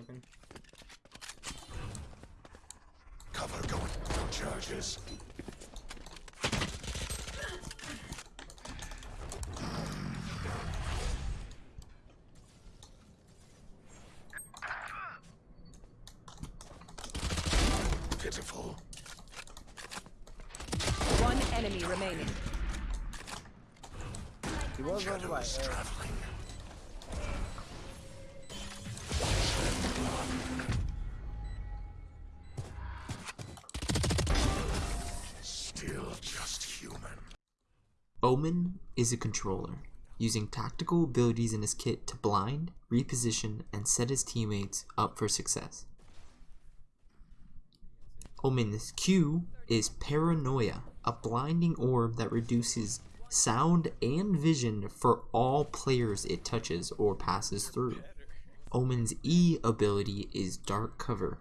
weapon. Cover going. Charges. Pitiful. One enemy remaining. He was over by Shadows traveling. Omen is a controller, using tactical abilities in his kit to blind, reposition, and set his teammates up for success. Omen's Q is Paranoia, a blinding orb that reduces sound and vision for all players it touches or passes through. Omen's E ability is Dark Cover.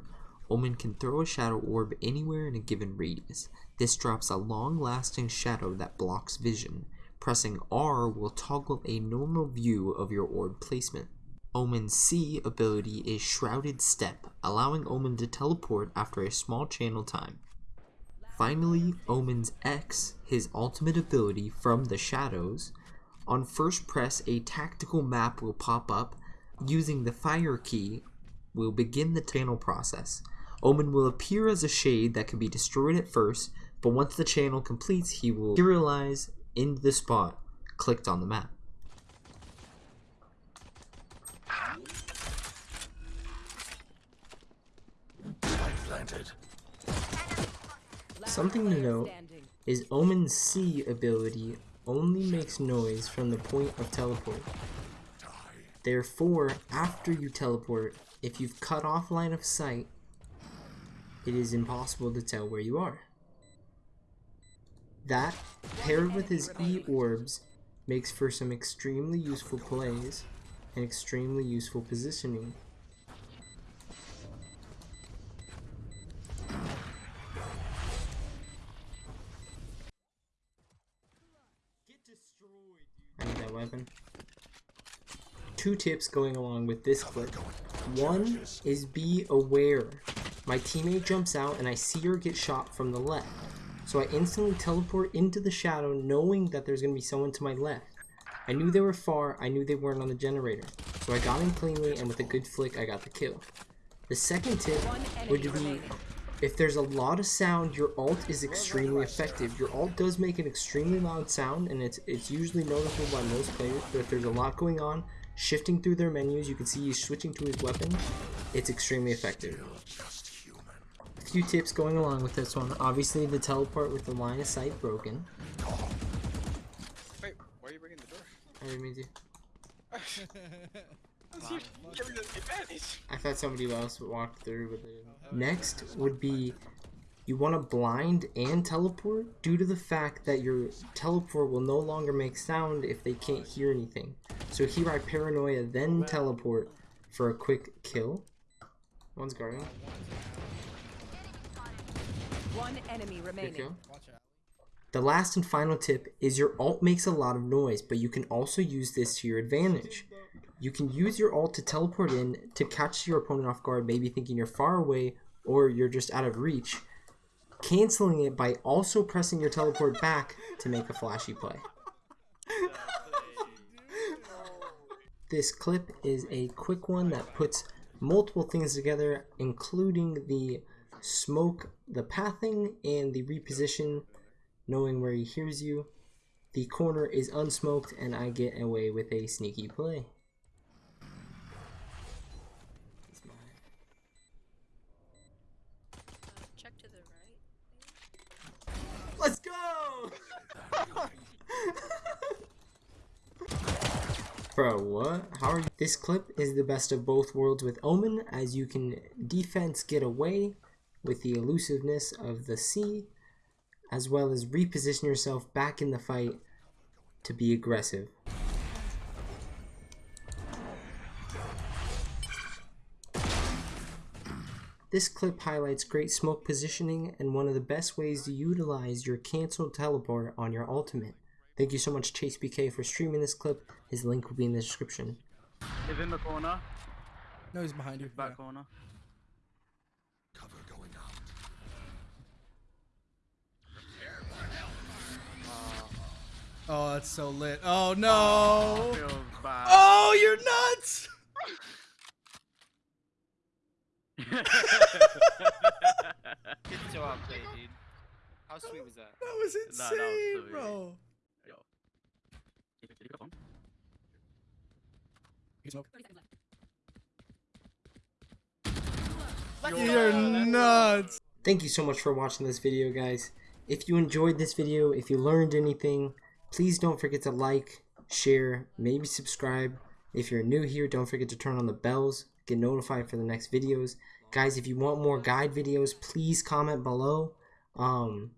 Omen can throw a shadow orb anywhere in a given radius. This drops a long lasting shadow that blocks vision. Pressing R will toggle a normal view of your orb placement. Omen's C ability is Shrouded Step, allowing Omen to teleport after a small channel time. Finally, Omen's X, his ultimate ability from the shadows. On first press, a tactical map will pop up. Using the fire key, will begin the channel process. Omen will appear as a shade that can be destroyed at first, but once the channel completes, he will materialize in the spot clicked on the map. Something to note is Omen's C ability only makes noise from the point of teleport. Therefore, after you teleport, if you've cut off line of sight, it is impossible to tell where you are. That, paired with his E orbs, makes for some extremely useful plays and extremely useful positioning. I need that weapon. Two tips going along with this clip. One is be aware. My teammate jumps out and I see her get shot from the left. So I instantly teleport into the shadow knowing that there's going to be someone to my left. I knew they were far, I knew they weren't on the generator. So I got in cleanly and with a good flick I got the kill. The second tip would be if there's a lot of sound, your alt is extremely effective. Your alt does make an extremely loud sound, and it's it's usually noticeable by most players. But if there's a lot going on, shifting through their menus, you can see he's switching to his weapon. It's extremely effective. Just human. A few tips going along with this one. Obviously, the teleport with the line of sight broken. Wait, why are you bringing the door? I didn't mean to. That's you giving them the advantage. I thought somebody else walked through with it. Next would be you want to blind and teleport due to the fact that your teleport will no longer make sound if they can't hear anything. So here I paranoia then teleport for a quick kill. One's guarding. One enemy Good remaining. kill. The last and final tip is your alt makes a lot of noise, but you can also use this to your advantage. You can use your alt to teleport in to catch your opponent off guard, maybe thinking you're far away or you're just out of reach, canceling it by also pressing your teleport back to make a flashy play. This clip is a quick one that puts multiple things together, including the smoke, the pathing, and the reposition, knowing where he hears you. The corner is unsmoked, and I get away with a sneaky play. Check to the right. Let's go! Bro, what? How are you? This clip is the best of both worlds with Omen, as you can defense get away with the elusiveness of the C, as well as reposition yourself back in the fight to be aggressive. This clip highlights great smoke positioning and one of the best ways to utilize your cancel teleport on your ultimate. Thank you so much Chase BK for streaming this clip. His link will be in the description. He's in the corner. No, he's behind you. Back Yeah. corner. Oh, that's so lit. Oh no. Feels bad. Oh, you're nuts. Good so outplayed, dude. How sweet was that? That was That- that was insane, bro. Yo. Did you go on? You're nuts. Thank you so much for watching this video, guys. If you enjoyed this video, if you learned anything, please don't forget to like, share, maybe subscribe. If you're new here, don't forget to turn on the bells, get notified for the next videos. Guys, if you want more guide videos, please comment below. Um,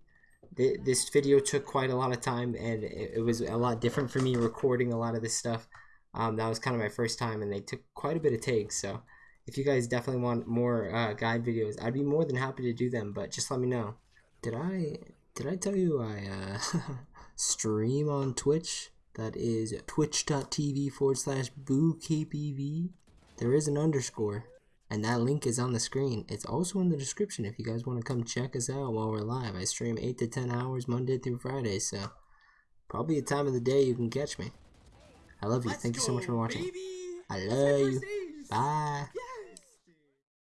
th this video took quite a lot of time, and it, it was a lot different for me recording a lot of this stuff. Um, that was kind of my first time, and they took quite a bit of takes, so if you guys definitely want more uh, guide videos, I'd be more than happy to do them. But just let me know. Did I did I tell you I uh, stream on Twitch? That is twitch.tv forward slash bookpv. There is an underscore, and that link is on the screen. It's also in the description if you guys want to come check us out while we're live. I stream eight to ten hours Monday through Friday, so probably a time of the day you can catch me. I love you. Thank you so much for watching. I love you. Bye.